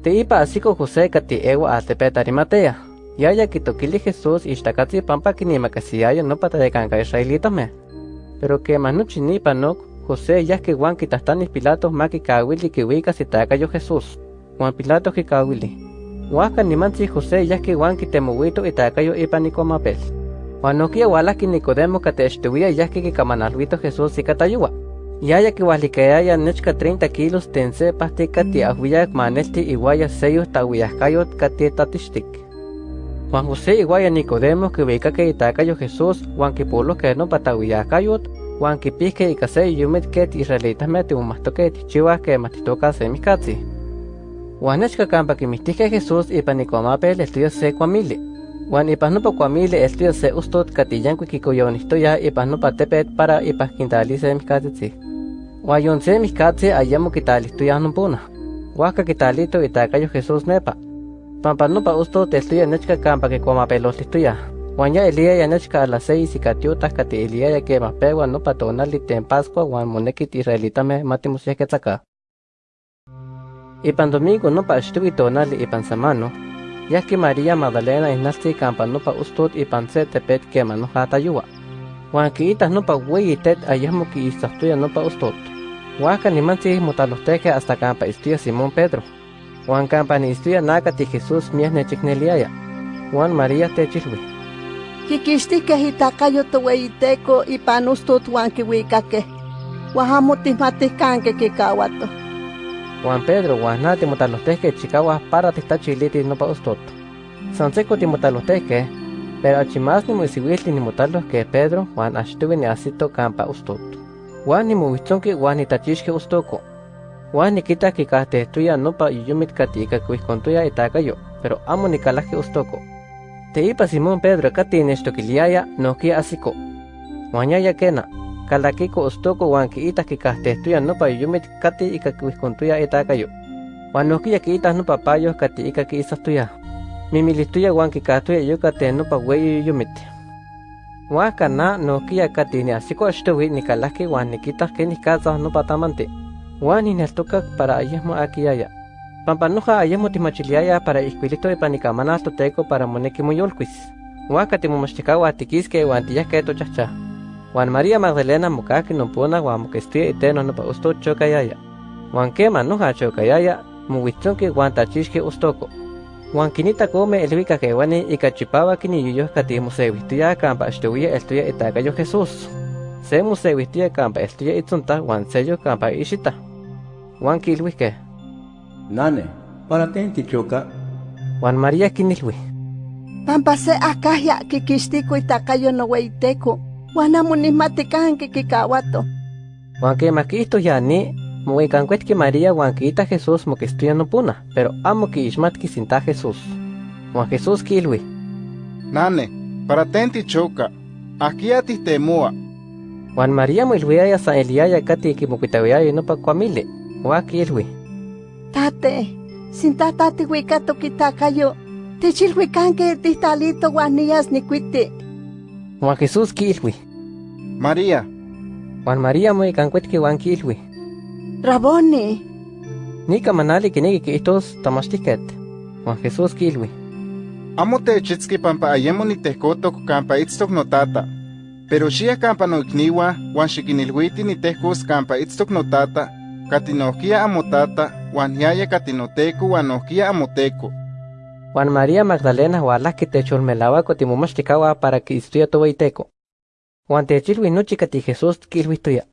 Teipa asiko José kati ewa altepet Arimatea. Yaya kitokili Jesús ishtakatzi pampa kinimakasiyayo no pata de kanka israelitame. Pero que manuchi ni panok José ya que Juan kitastani Pilato maki kawili kiwika sitakayo Jesús. Juan Pilato kikawili. Waka ni mansi José ya que Juan kitemuwito itakayo ipaniko mapel. Juan nokia wala ki Nicodemo kateshtuwia ya que kikamanalwito Jesús ikatayuwa. Yaya que walikayaya nechka 30 kilos tense pasti kati ahuyak manelti iguaya seyo tawiyakayot kati tatishtik. Juan José iguaya Nicodemo que itakayo Jesús, Juan que polo que no patawiyakayot, Juan que pique y kase yumit que israelitas mete un masto que tichiwa que matitoka semikatsi. Juan nechka kampa que mistike Jesús y panicomapel estudia se kwamili. Juan ipas no pa kwamili estudia se ustot katiyanku kikoyonistoya ipas no pa tepet para ipas quintali semikatsi. Guayonse mikatse ayamo kitalisto yanumpuna. Huaca kitalito itakayo Jesús nepa. Pampa nupa usto testuya nechka kampa que coma pelotlistuya. Guanya elia ya nechka a las seis y katiuta kati elia ya que mapegua nupa tonali ten pascua guan monekit israelita me matimus ya ketzaka. Ipan domingo nupa estuvi tonali ipan semano. Ya que María Magdalena inasti kampa nupa ustot ipan se tepet kema no hatayuwa. Juan kiitas nupa weyi tet ayamo ki istahtuya nupa ustot. Huaca ni mansi mutalosteque hasta campa Simón Pedro. Juan campa ni istuya nakati Jesús mies nechikneliaya. Juan María techilwi. Kikixtike hitakayo toweyiteco ipan ustot huan kiwikake. Wahamo tismatiskanke kikawato. Juan Pedro Juan nati mutalosteque chikawa para tistachiliti nupa ustot. Sanseco timutalosteque, pero achimas ni muisiwilti ni mutalos que Pedro Juan ashtuwi ni asito campa ustot. Juan ni muwitzonki Juan ni tachixke ustoko. Juan ni kita kikahtestuya nopa yuyumit katika kuihkontuya itakayo, pero amo ni kalaki ustoko. Teipa Simón Pedro kati nechtokiliaya nokia asiko. Juan yaya kena, kalakiko ustoko Juan kiita kikahtestuya nopa yuyumit kati ika kuihkontuya itakayo. Juan nokia kiita nopa payo kati ika kiisastuya. Mimilistuya Juan kikahtuya yukate nopa weyi yuyumit. Huaca na nokia kati ni asiko ashtuwi ni kalaki wan nikitas que ni no patamante. Wan ni neltokak para ayesmo akiyaya. Pampanuja ayesmo timachiliaya para isquilito y panikamana toteco para moneki muyolquis. Huaca timomachikawa tikiske wan tiyake tochacha. Wan María Magdalena mukaki nompona wan mokestia iteno no pa usto chokayaya. Wan kema noja chokayaya muwitzonki wan tachishke ustoko. Juan kinita come elvika que wani ikachipaba kini yuyo kati musewihtuya kampa ashtuya estuya itakayo Jesús. Se musewihtuya kampa estuya itzunta wan sello kampa ishita. Juan kilwike. Nane, para tenti choka. Juan María kinilwi. Pampa se akahya kikixtiko itakayo noweyiteco. Juan amo nismatikanke kikawato. Juan que maquisto ya ni Muicancuetki María Juan quita Jesús mo que estudia no puna, pero amo que ishmatki sinta Jesús. Juan Jesús kilwi. Nane, para tenti choka, aquí a ti temua. Juan María mo ilwiaya sa Eliaya kati ki mukitawiaya no pa kwamile. Juan kilwi. Tate, sinta tate wikato kitakayo. Techilwikanke tistalito guanillas nikwiti. Juan Jesús kilwi. María, Juan María mo icancuetki Juan kilwi. Raboni, Nika manali kinegi ki itos tamashtiket. Juan Jesús kilwi. amo techitski pampa ayemo nitehkotok kampa itztok notata. Pero xia kampa noikniwa, wan xikinilwiti nitehkos kampa itztok notata, kati nohkia amotata, wan yaya kati noteco wan nohkia amoteko. Juan María Magdalena hualaki techolmelawa kotimumastikawa para que istuya towaiteko. Juan techilwi nochi kati Jesús kilwi tuya.